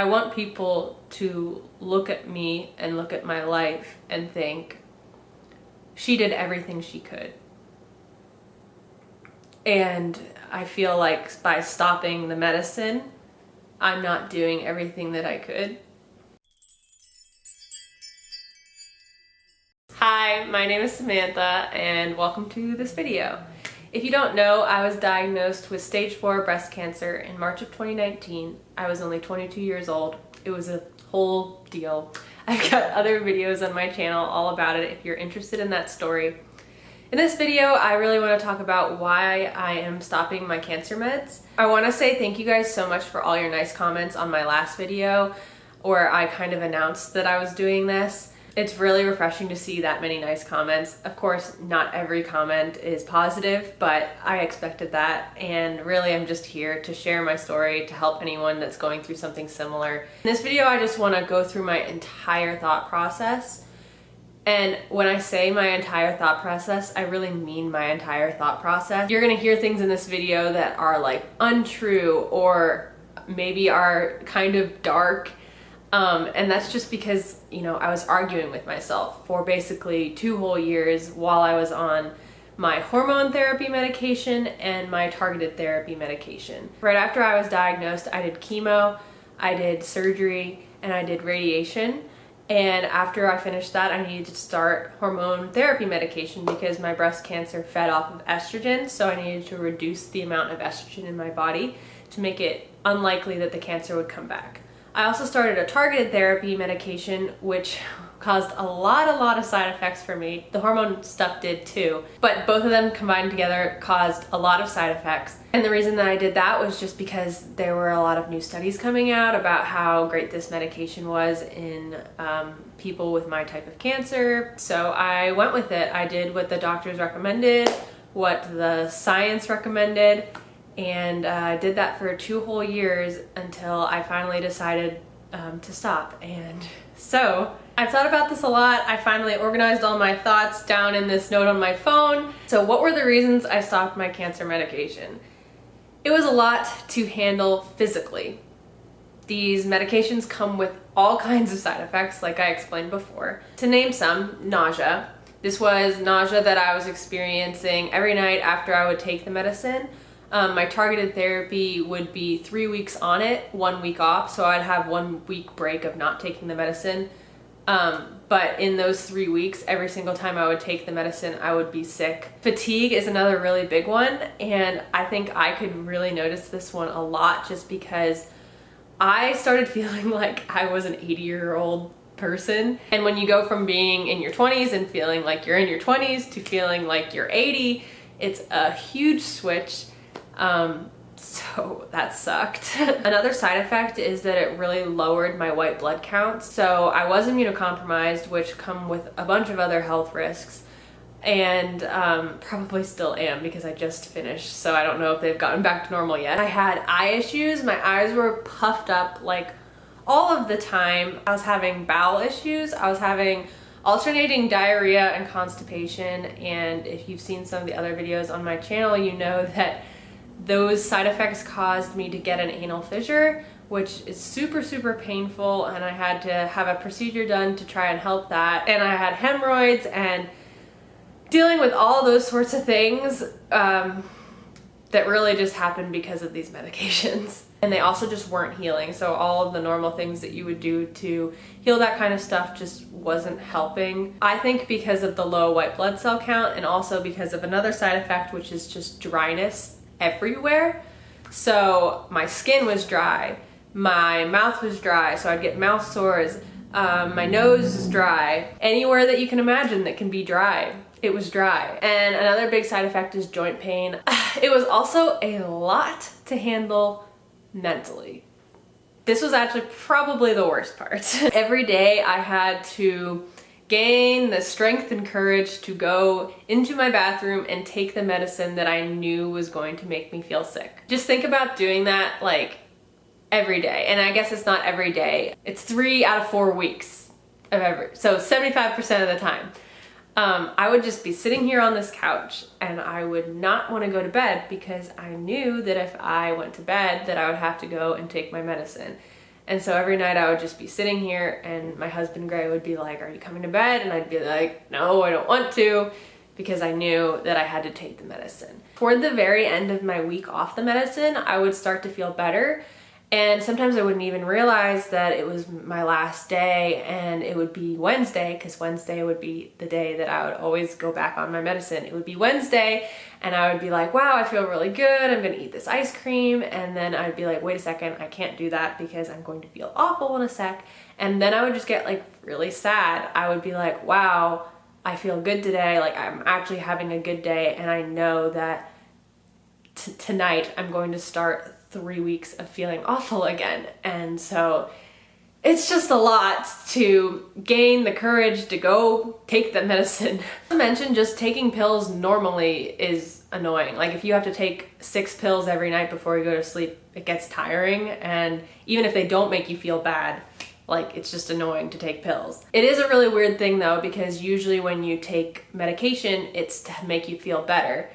I want people to look at me and look at my life and think, she did everything she could. And I feel like by stopping the medicine, I'm not doing everything that I could. Hi, my name is Samantha and welcome to this video. If you don't know, I was diagnosed with stage 4 breast cancer in March of 2019. I was only 22 years old. It was a whole deal. I've got other videos on my channel all about it if you're interested in that story. In this video, I really want to talk about why I am stopping my cancer meds. I want to say thank you guys so much for all your nice comments on my last video where I kind of announced that I was doing this. It's really refreshing to see that many nice comments. Of course, not every comment is positive, but I expected that. And really, I'm just here to share my story to help anyone that's going through something similar. In this video, I just want to go through my entire thought process. And when I say my entire thought process, I really mean my entire thought process. You're gonna hear things in this video that are like untrue or maybe are kind of dark um, and that's just because, you know, I was arguing with myself for basically two whole years while I was on my hormone therapy medication and my targeted therapy medication. Right after I was diagnosed, I did chemo, I did surgery, and I did radiation. And after I finished that, I needed to start hormone therapy medication because my breast cancer fed off of estrogen. So I needed to reduce the amount of estrogen in my body to make it unlikely that the cancer would come back. I also started a targeted therapy medication, which caused a lot, a lot of side effects for me. The hormone stuff did too, but both of them combined together caused a lot of side effects. And the reason that I did that was just because there were a lot of new studies coming out about how great this medication was in um, people with my type of cancer. So I went with it. I did what the doctors recommended, what the science recommended, and I uh, did that for two whole years until I finally decided um, to stop. And so I've thought about this a lot. I finally organized all my thoughts down in this note on my phone. So what were the reasons I stopped my cancer medication? It was a lot to handle physically. These medications come with all kinds of side effects, like I explained before. To name some, nausea. This was nausea that I was experiencing every night after I would take the medicine. Um, my targeted therapy would be three weeks on it, one week off. So I'd have one week break of not taking the medicine. Um, but in those three weeks, every single time I would take the medicine, I would be sick. Fatigue is another really big one. And I think I could really notice this one a lot just because I started feeling like I was an 80 year old person. And when you go from being in your 20s and feeling like you're in your 20s to feeling like you're 80, it's a huge switch. Um, so that sucked. Another side effect is that it really lowered my white blood count. So I was immunocompromised, which come with a bunch of other health risks and um, probably still am because I just finished so I don't know if they've gotten back to normal yet. I had eye issues, my eyes were puffed up like all of the time. I was having bowel issues, I was having alternating diarrhea and constipation and if you've seen some of the other videos on my channel you know that those side effects caused me to get an anal fissure, which is super, super painful. And I had to have a procedure done to try and help that. And I had hemorrhoids and dealing with all those sorts of things um, that really just happened because of these medications. And they also just weren't healing. So all of the normal things that you would do to heal that kind of stuff just wasn't helping. I think because of the low white blood cell count and also because of another side effect, which is just dryness everywhere. So my skin was dry, my mouth was dry, so I'd get mouth sores, um, my nose is dry. Anywhere that you can imagine that can be dry, it was dry. And another big side effect is joint pain. It was also a lot to handle mentally. This was actually probably the worst part. Every day I had to gain the strength and courage to go into my bathroom and take the medicine that I knew was going to make me feel sick. Just think about doing that like every day. And I guess it's not every day. It's three out of four weeks of every, so 75% of the time. Um, I would just be sitting here on this couch and I would not want to go to bed because I knew that if I went to bed that I would have to go and take my medicine. And so every night I would just be sitting here and my husband Gray would be like, are you coming to bed? And I'd be like, no, I don't want to because I knew that I had to take the medicine. Toward the very end of my week off the medicine, I would start to feel better. And sometimes I wouldn't even realize that it was my last day and it would be Wednesday because Wednesday would be the day that I would always go back on my medicine. It would be Wednesday and I would be like, wow, I feel really good. I'm going to eat this ice cream. And then I'd be like, wait a second, I can't do that because I'm going to feel awful in a sec. And then I would just get like really sad. I would be like, wow, I feel good today. Like I'm actually having a good day. And I know that tonight I'm going to start three weeks of feeling awful again. And so it's just a lot to gain the courage to go take the medicine. I mentioned just taking pills normally is annoying. Like if you have to take six pills every night before you go to sleep, it gets tiring. And even if they don't make you feel bad, like it's just annoying to take pills. It is a really weird thing though, because usually when you take medication, it's to make you feel better.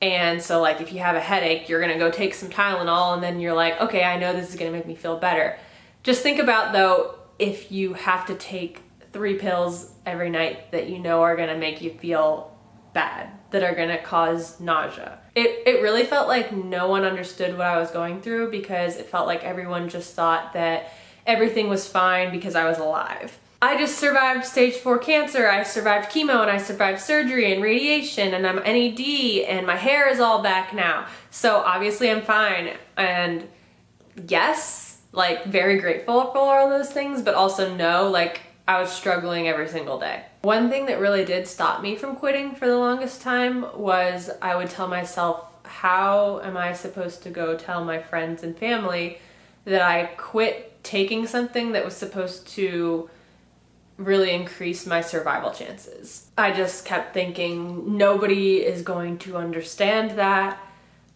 And so like if you have a headache, you're gonna go take some Tylenol and then you're like, okay, I know this is gonna make me feel better. Just think about though, if you have to take three pills every night that you know are gonna make you feel bad, that are gonna cause nausea. It, it really felt like no one understood what I was going through because it felt like everyone just thought that everything was fine because I was alive. I just survived stage four cancer, I survived chemo and I survived surgery and radiation and I'm NED and my hair is all back now. So obviously I'm fine. And yes, like very grateful for all those things, but also no, like I was struggling every single day. One thing that really did stop me from quitting for the longest time was I would tell myself, how am I supposed to go tell my friends and family that I quit taking something that was supposed to really increased my survival chances. I just kept thinking nobody is going to understand that.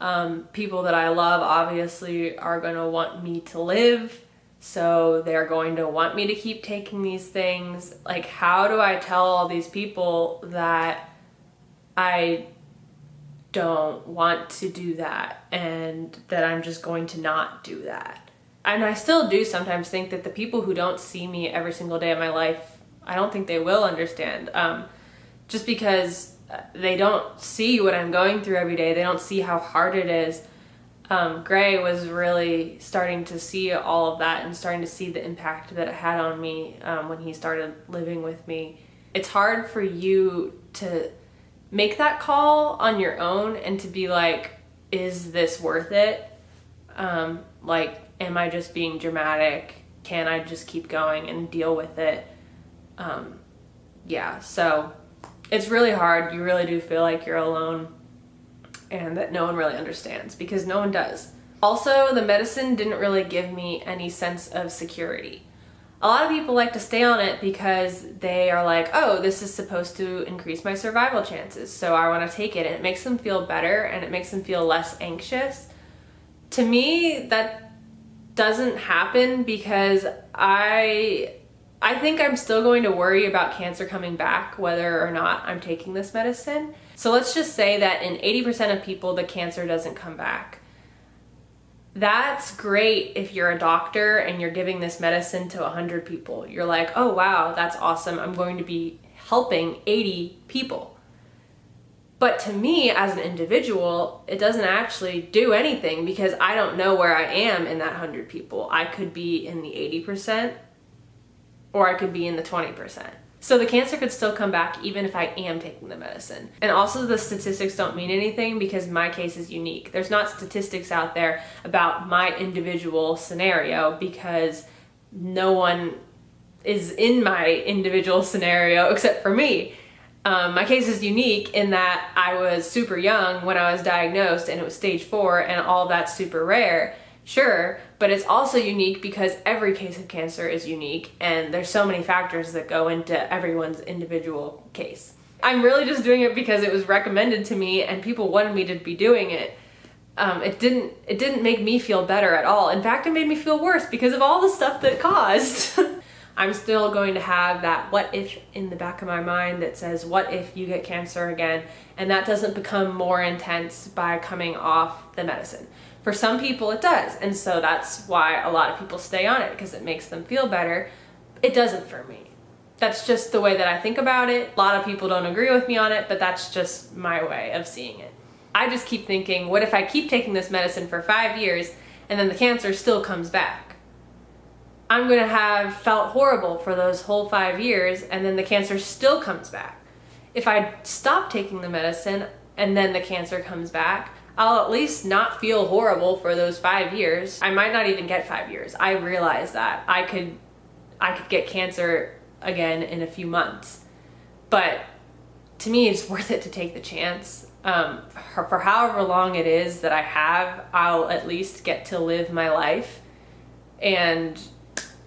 Um, people that I love obviously are going to want me to live. So they're going to want me to keep taking these things. Like, how do I tell all these people that I don't want to do that and that I'm just going to not do that? and I still do sometimes think that the people who don't see me every single day of my life, I don't think they will understand. Um, just because uh, they don't see what I'm going through every day, they don't see how hard it is. Um, Gray was really starting to see all of that and starting to see the impact that it had on me um, when he started living with me. It's hard for you to make that call on your own and to be like, is this worth it? Um, like, am I just being dramatic? Can I just keep going and deal with it? Um, yeah, so it's really hard. You really do feel like you're alone and that no one really understands because no one does. Also, the medicine didn't really give me any sense of security. A lot of people like to stay on it because they are like, oh, this is supposed to increase my survival chances, so I want to take it. And it makes them feel better and it makes them feel less anxious. To me, that doesn't happen because I I think I'm still going to worry about cancer coming back whether or not I'm taking this medicine. So let's just say that in 80% of people the cancer doesn't come back. That's great if you're a doctor and you're giving this medicine to 100 people. You're like, oh wow, that's awesome. I'm going to be helping 80 people. But to me as an individual, it doesn't actually do anything because I don't know where I am in that 100 people. I could be in the 80% or I could be in the 20%. So the cancer could still come back even if I am taking the medicine. And also the statistics don't mean anything because my case is unique. There's not statistics out there about my individual scenario because no one is in my individual scenario except for me. Um, my case is unique in that I was super young when I was diagnosed and it was stage four and all that's super rare, sure, but it's also unique because every case of cancer is unique and there's so many factors that go into everyone's individual case. I'm really just doing it because it was recommended to me and people wanted me to be doing it. Um, it didn't it didn't make me feel better at all. In fact, it made me feel worse because of all the stuff that caused. I'm still going to have that what if in the back of my mind that says, what if you get cancer again? And that doesn't become more intense by coming off the medicine. For some people, it does. And so that's why a lot of people stay on it because it makes them feel better. It doesn't for me. That's just the way that I think about it. A lot of people don't agree with me on it, but that's just my way of seeing it. I just keep thinking, what if I keep taking this medicine for five years and then the cancer still comes back? I'm gonna have felt horrible for those whole five years and then the cancer still comes back. If I stop taking the medicine and then the cancer comes back, I'll at least not feel horrible for those five years. I might not even get five years. I realize that I could, I could get cancer again in a few months. But to me, it's worth it to take the chance. Um, for, for however long it is that I have, I'll at least get to live my life and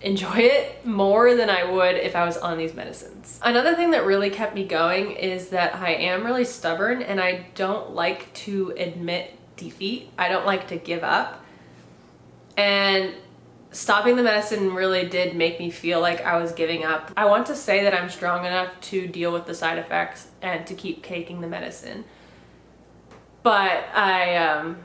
enjoy it more than I would if I was on these medicines. Another thing that really kept me going is that I am really stubborn and I don't like to admit defeat. I don't like to give up. And stopping the medicine really did make me feel like I was giving up. I want to say that I'm strong enough to deal with the side effects and to keep taking the medicine. But I, um,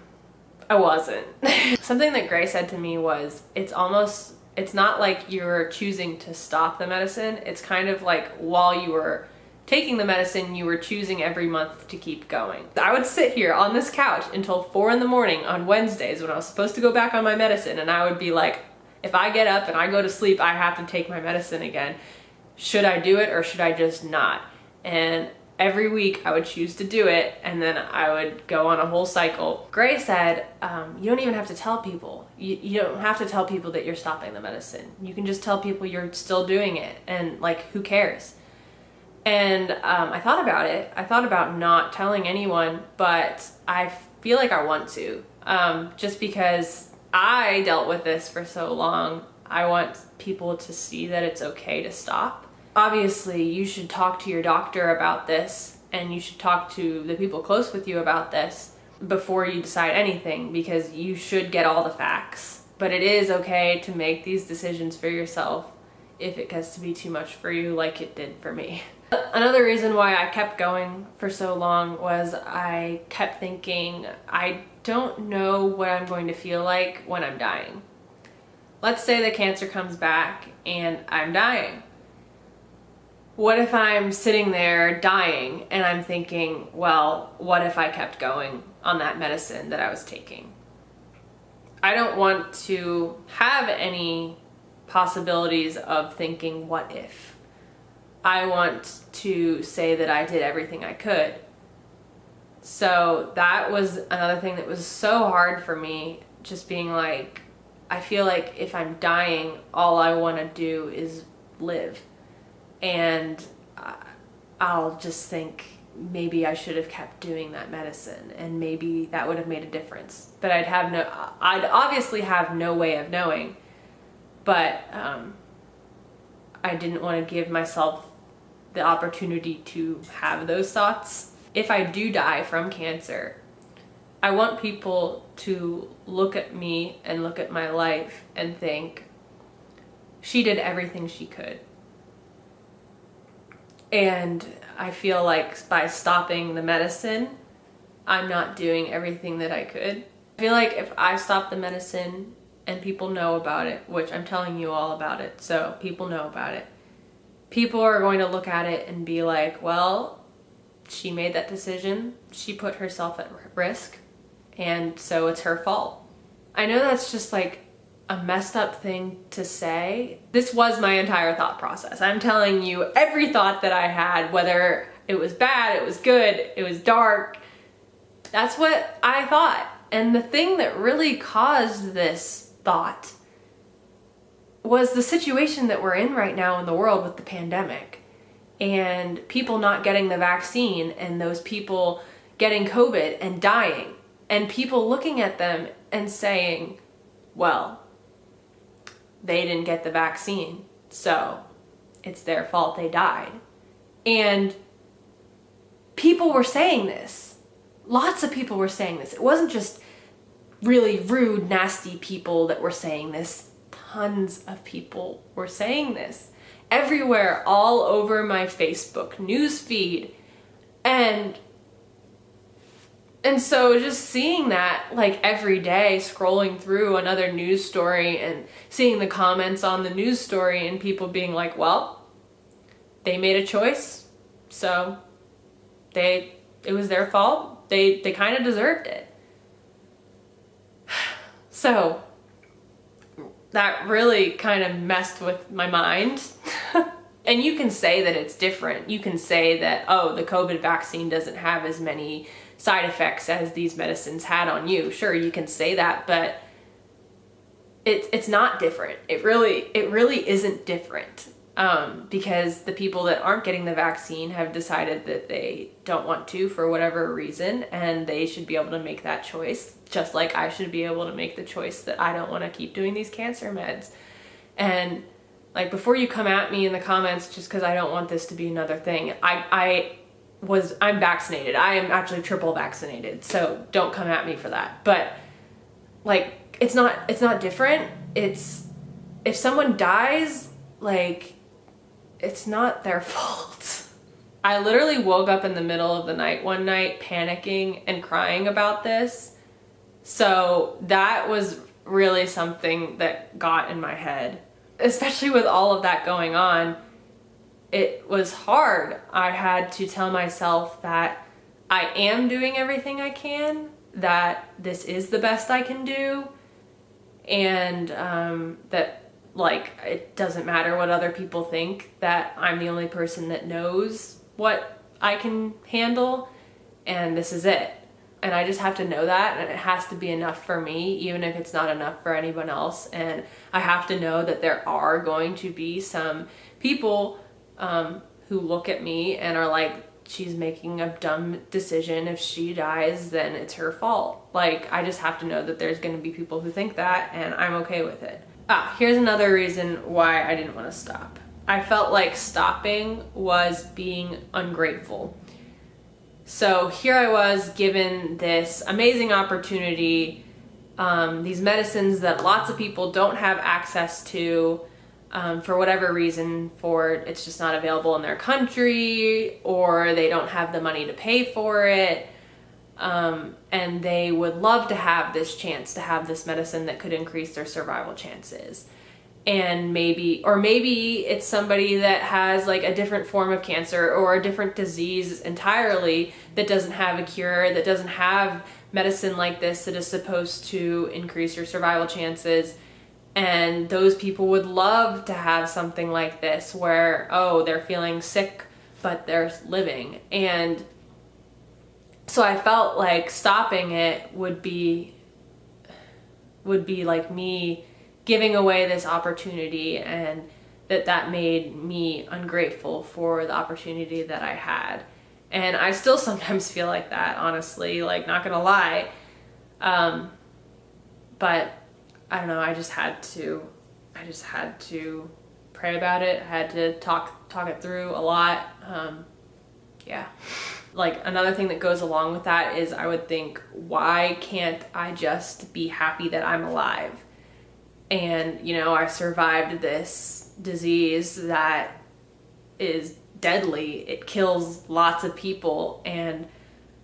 I wasn't. Something that Gray said to me was, it's almost, it's not like you're choosing to stop the medicine. It's kind of like while you were taking the medicine, you were choosing every month to keep going. I would sit here on this couch until four in the morning on Wednesdays when I was supposed to go back on my medicine and I would be like, if I get up and I go to sleep, I have to take my medicine again. Should I do it or should I just not? And every week I would choose to do it and then I would go on a whole cycle. Gray said, um, you don't even have to tell people. You, you don't have to tell people that you're stopping the medicine. You can just tell people you're still doing it and like, who cares? And um, I thought about it. I thought about not telling anyone, but I feel like I want to. Um, just because I dealt with this for so long, I want people to see that it's okay to stop. Obviously, you should talk to your doctor about this and you should talk to the people close with you about this before you decide anything because you should get all the facts. But it is okay to make these decisions for yourself if it gets to be too much for you like it did for me. Another reason why I kept going for so long was I kept thinking I don't know what I'm going to feel like when I'm dying. Let's say the cancer comes back and I'm dying. What if I'm sitting there dying and I'm thinking, well, what if I kept going on that medicine that I was taking? I don't want to have any possibilities of thinking, what if? I want to say that I did everything I could. So that was another thing that was so hard for me, just being like, I feel like if I'm dying, all I want to do is live. And I'll just think maybe I should have kept doing that medicine and maybe that would have made a difference. But I'd have no, I'd obviously have no way of knowing, but um, I didn't want to give myself the opportunity to have those thoughts if I do die from cancer, I want people to look at me and look at my life and think, she did everything she could. And I feel like by stopping the medicine, I'm not doing everything that I could. I feel like if I stop the medicine and people know about it, which I'm telling you all about it, so people know about it, people are going to look at it and be like, well, she made that decision. She put herself at risk and so it's her fault. I know that's just like a messed up thing to say. This was my entire thought process. I'm telling you every thought that I had, whether it was bad, it was good, it was dark. That's what I thought. And the thing that really caused this thought was the situation that we're in right now in the world with the pandemic and people not getting the vaccine and those people getting COVID and dying and people looking at them and saying, well, they didn't get the vaccine, so it's their fault they died. And people were saying this. Lots of people were saying this. It wasn't just really rude, nasty people that were saying this. Tons of people were saying this everywhere, all over my Facebook news feed. And and so just seeing that like every day scrolling through another news story and seeing the comments on the news story and people being like well they made a choice so they it was their fault. They they kind of deserved it. So that really kind of messed with my mind. And you can say that it's different. You can say that oh the covid vaccine doesn't have as many side effects as these medicines had on you. Sure, you can say that, but it's it's not different. It really it really isn't different. Um, because the people that aren't getting the vaccine have decided that they don't want to for whatever reason, and they should be able to make that choice, just like I should be able to make the choice that I don't want to keep doing these cancer meds. And like before you come at me in the comments just because I don't want this to be another thing, I I was I'm vaccinated. I am actually triple vaccinated. So don't come at me for that. But like it's not it's not different. It's if someone dies, like it's not their fault. I literally woke up in the middle of the night one night panicking and crying about this. So that was really something that got in my head, especially with all of that going on it was hard. I had to tell myself that I am doing everything I can, that this is the best I can do, and um, that like it doesn't matter what other people think, that I'm the only person that knows what I can handle, and this is it. And I just have to know that, and it has to be enough for me, even if it's not enough for anyone else. And I have to know that there are going to be some people um, who look at me and are like, she's making a dumb decision. If she dies, then it's her fault. Like, I just have to know that there's gonna be people who think that and I'm okay with it. Ah, here's another reason why I didn't wanna stop. I felt like stopping was being ungrateful. So here I was given this amazing opportunity, um, these medicines that lots of people don't have access to, um, for whatever reason for it's just not available in their country or they don't have the money to pay for it. Um, and they would love to have this chance to have this medicine that could increase their survival chances. And maybe or maybe it's somebody that has like a different form of cancer or a different disease entirely that doesn't have a cure that doesn't have medicine like this that is supposed to increase your survival chances and those people would love to have something like this where, oh, they're feeling sick, but they're living. And so I felt like stopping it would be would be like me giving away this opportunity and that that made me ungrateful for the opportunity that I had. And I still sometimes feel like that, honestly, like not gonna lie. Um, but I don't know, I just had to, I just had to pray about it. I had to talk, talk it through a lot. Um, yeah. Like another thing that goes along with that is I would think, why can't I just be happy that I'm alive? And, you know, I survived this disease that is deadly. It kills lots of people. And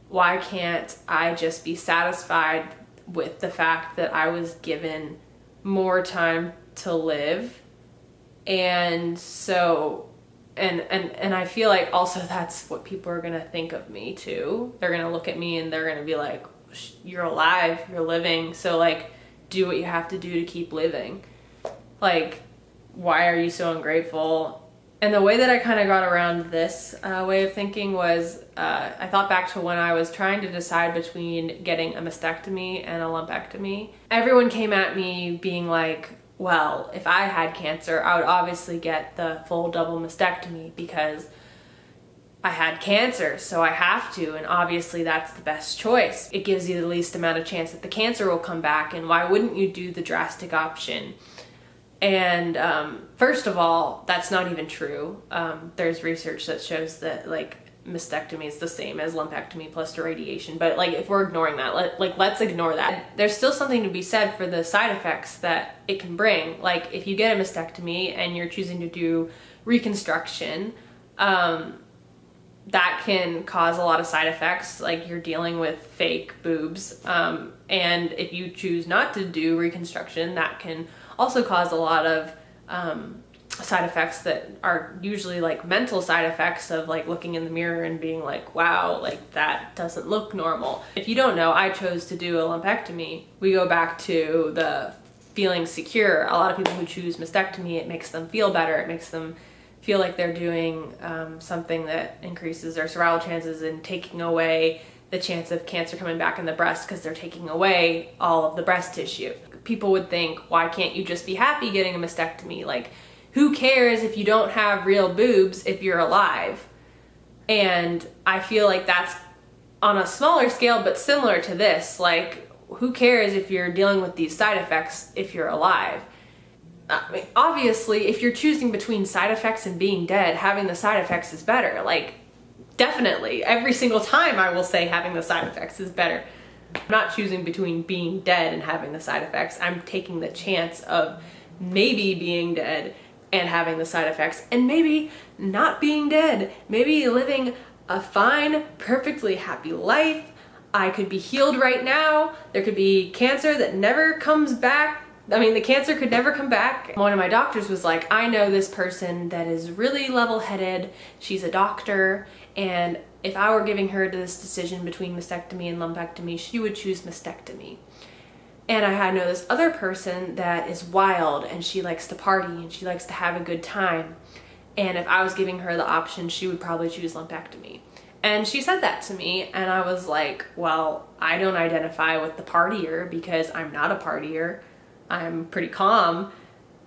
why can't I just be satisfied with the fact that I was given more time to live. And so and and and I feel like also that's what people are going to think of me too. They're going to look at me and they're going to be like you're alive, you're living, so like do what you have to do to keep living. Like why are you so ungrateful? And the way that I kind of got around this uh, way of thinking was uh, I thought back to when I was trying to decide between getting a mastectomy and a lumpectomy. Everyone came at me being like, well, if I had cancer, I would obviously get the full double mastectomy because I had cancer, so I have to, and obviously that's the best choice. It gives you the least amount of chance that the cancer will come back, and why wouldn't you do the drastic option? And um, first of all, that's not even true. Um, there's research that shows that like mastectomy is the same as lumpectomy plus irradiation. But like if we're ignoring that, let, like let's ignore that. There's still something to be said for the side effects that it can bring. Like if you get a mastectomy and you're choosing to do reconstruction, um, that can cause a lot of side effects like you're dealing with fake boobs um, and if you choose not to do reconstruction that can also cause a lot of um, side effects that are usually like mental side effects of like looking in the mirror and being like wow like that doesn't look normal. If you don't know i chose to do a lumpectomy. We go back to the feeling secure. A lot of people who choose mastectomy it makes them feel better. It makes them feel like they're doing um, something that increases their survival chances and taking away the chance of cancer coming back in the breast because they're taking away all of the breast tissue. People would think, why can't you just be happy getting a mastectomy? Like, who cares if you don't have real boobs if you're alive? And I feel like that's on a smaller scale, but similar to this. Like, who cares if you're dealing with these side effects if you're alive? I mean, obviously, if you're choosing between side effects and being dead, having the side effects is better. Like, definitely. Every single time I will say having the side effects is better. I'm not choosing between being dead and having the side effects. I'm taking the chance of maybe being dead and having the side effects and maybe not being dead. Maybe living a fine, perfectly happy life. I could be healed right now. There could be cancer that never comes back I mean, the cancer could never come back. One of my doctors was like, I know this person that is really level-headed. She's a doctor, and if I were giving her this decision between mastectomy and lumpectomy, she would choose mastectomy. And I had know this other person that is wild and she likes to party and she likes to have a good time. And if I was giving her the option, she would probably choose lumpectomy. And she said that to me and I was like, well, I don't identify with the partier because I'm not a partier. I'm pretty calm.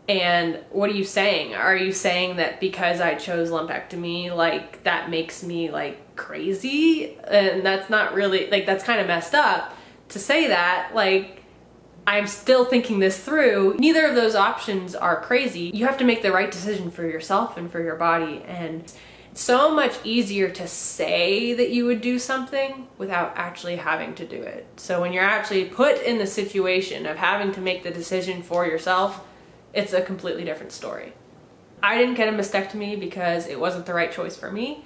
And what are you saying? Are you saying that because I chose lumpectomy, like that makes me like crazy? And that's not really, like that's kind of messed up to say that. Like I'm still thinking this through. Neither of those options are crazy. You have to make the right decision for yourself and for your body. And so much easier to say that you would do something without actually having to do it. So when you're actually put in the situation of having to make the decision for yourself, it's a completely different story. I didn't get a mastectomy because it wasn't the right choice for me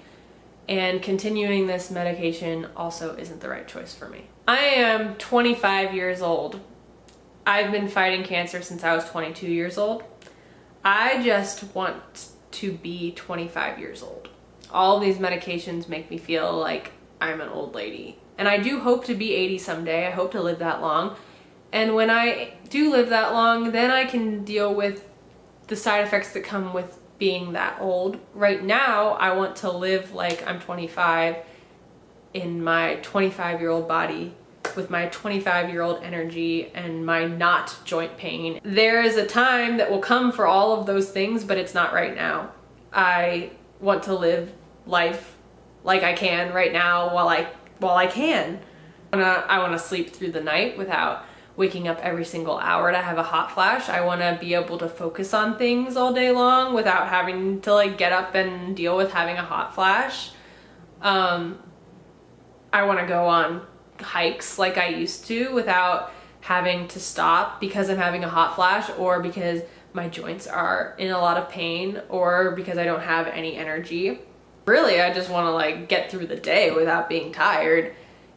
and continuing this medication also isn't the right choice for me. I am 25 years old. I've been fighting cancer since I was 22 years old. I just want to be 25 years old all these medications make me feel like I'm an old lady. And I do hope to be 80 someday. I hope to live that long. And when I do live that long, then I can deal with the side effects that come with being that old. Right now, I want to live like I'm 25 in my 25 year old body with my 25 year old energy and my not joint pain. There is a time that will come for all of those things, but it's not right now. I want to live life like I can right now while I while I can. I I wanna sleep through the night without waking up every single hour to have a hot flash. I wanna be able to focus on things all day long without having to like get up and deal with having a hot flash. Um, I wanna go on hikes like I used to without having to stop because I'm having a hot flash or because my joints are in a lot of pain or because I don't have any energy. Really, I just want to like get through the day without being tired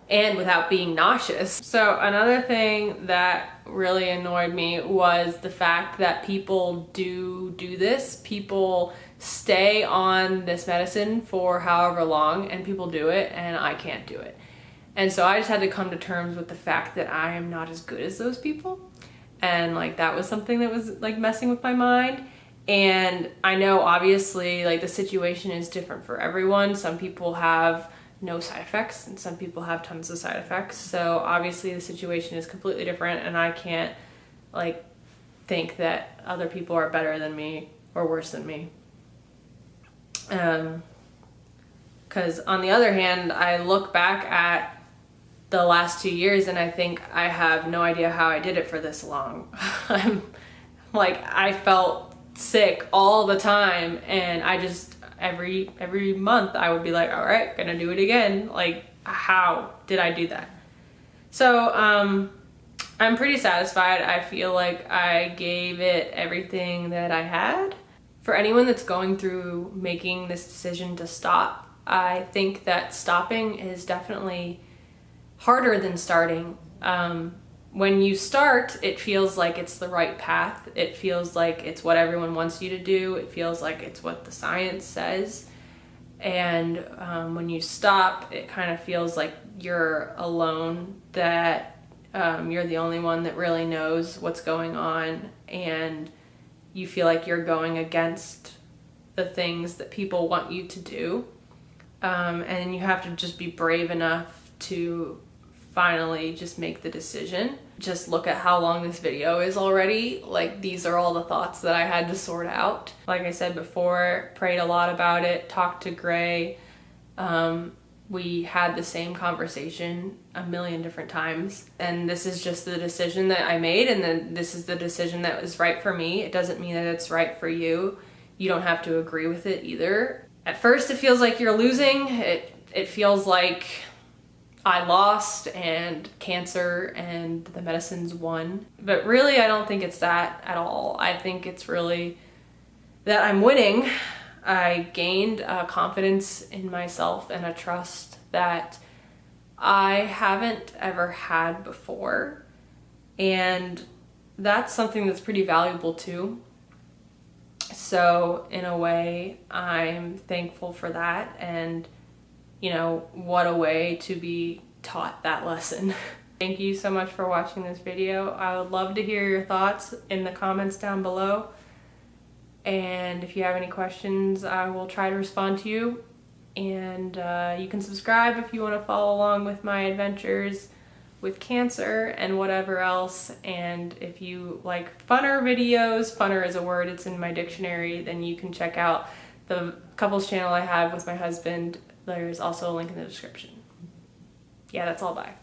and without being nauseous. So another thing that really annoyed me was the fact that people do do this. People stay on this medicine for however long and people do it and I can't do it. And so I just had to come to terms with the fact that I am not as good as those people. And like that was something that was like messing with my mind. And I know obviously like the situation is different for everyone. Some people have no side effects and some people have tons of side effects. So obviously the situation is completely different and I can't like think that other people are better than me or worse than me. Um, because on the other hand, I look back at the last two years and I think I have no idea how I did it for this long. I'm like, I felt sick all the time and I just every every month I would be like all right gonna do it again. Like how did I do that? So um I'm pretty satisfied. I feel like I gave it everything that I had. For anyone that's going through making this decision to stop I think that stopping is definitely harder than starting. Um, when you start, it feels like it's the right path. It feels like it's what everyone wants you to do. It feels like it's what the science says. And um, when you stop, it kind of feels like you're alone, that um, you're the only one that really knows what's going on, and you feel like you're going against the things that people want you to do. Um, and you have to just be brave enough to finally just make the decision. Just look at how long this video is already. Like these are all the thoughts that I had to sort out. Like I said before, prayed a lot about it, talked to Gray. Um, we had the same conversation a million different times. And this is just the decision that I made and then this is the decision that was right for me. It doesn't mean that it's right for you. You don't have to agree with it either. At first it feels like you're losing. It it feels like I lost and cancer and the medicines won. But really, I don't think it's that at all. I think it's really that I'm winning. I gained a confidence in myself and a trust that I haven't ever had before. And that's something that's pretty valuable too. So, in a way, I'm thankful for that. And you know, what a way to be taught that lesson. Thank you so much for watching this video. I would love to hear your thoughts in the comments down below. And if you have any questions, I will try to respond to you. And uh, you can subscribe if you want to follow along with my adventures with cancer and whatever else. And if you like funner videos, funner is a word, it's in my dictionary, then you can check out the couples channel I have with my husband, there's also a link in the description. Yeah, that's all. Bye.